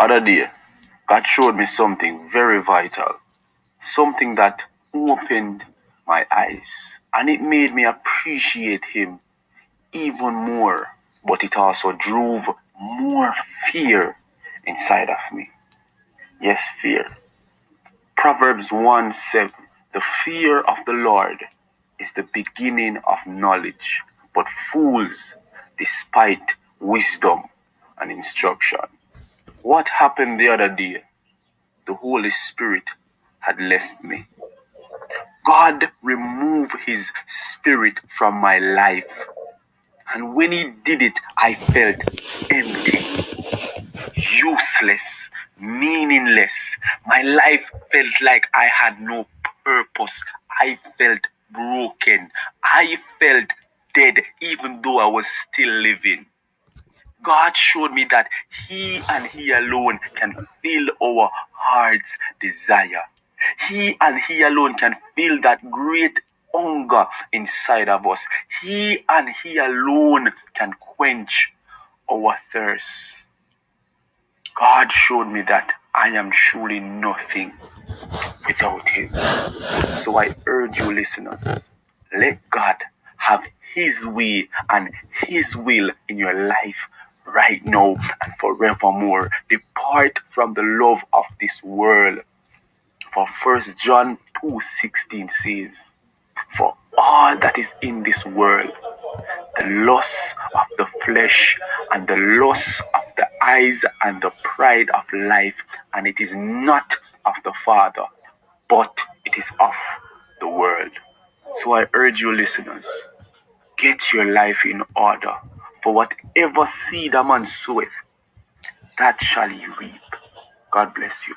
other day, God showed me something very vital, something that opened my eyes, and it made me appreciate Him even more, but it also drove more fear inside of me. Yes, fear. Proverbs 1 7 The fear of the Lord is the beginning of knowledge, but fools despite wisdom and instruction. What happened the other day? The Holy Spirit had left me. God removed his spirit from my life. And when he did it, I felt empty, useless, meaningless. My life felt like I had no purpose. I felt broken. I felt dead, even though I was still living. God showed me that He and He alone can fill our heart's desire. He and He alone can fill that great hunger inside of us. He and He alone can quench our thirst. God showed me that I am truly nothing without Him. So I urge you, listeners, let God have His way and His will in your life right now and forevermore. Depart from the love of this world. For First John 2:16 says, For all that is in this world, the loss of the flesh and the loss of the eyes and the pride of life, and it is not of the Father, but it is of the world. So I urge you, listeners, get your life in order. For whatever seed a man soweth, that shall he reap. God bless you.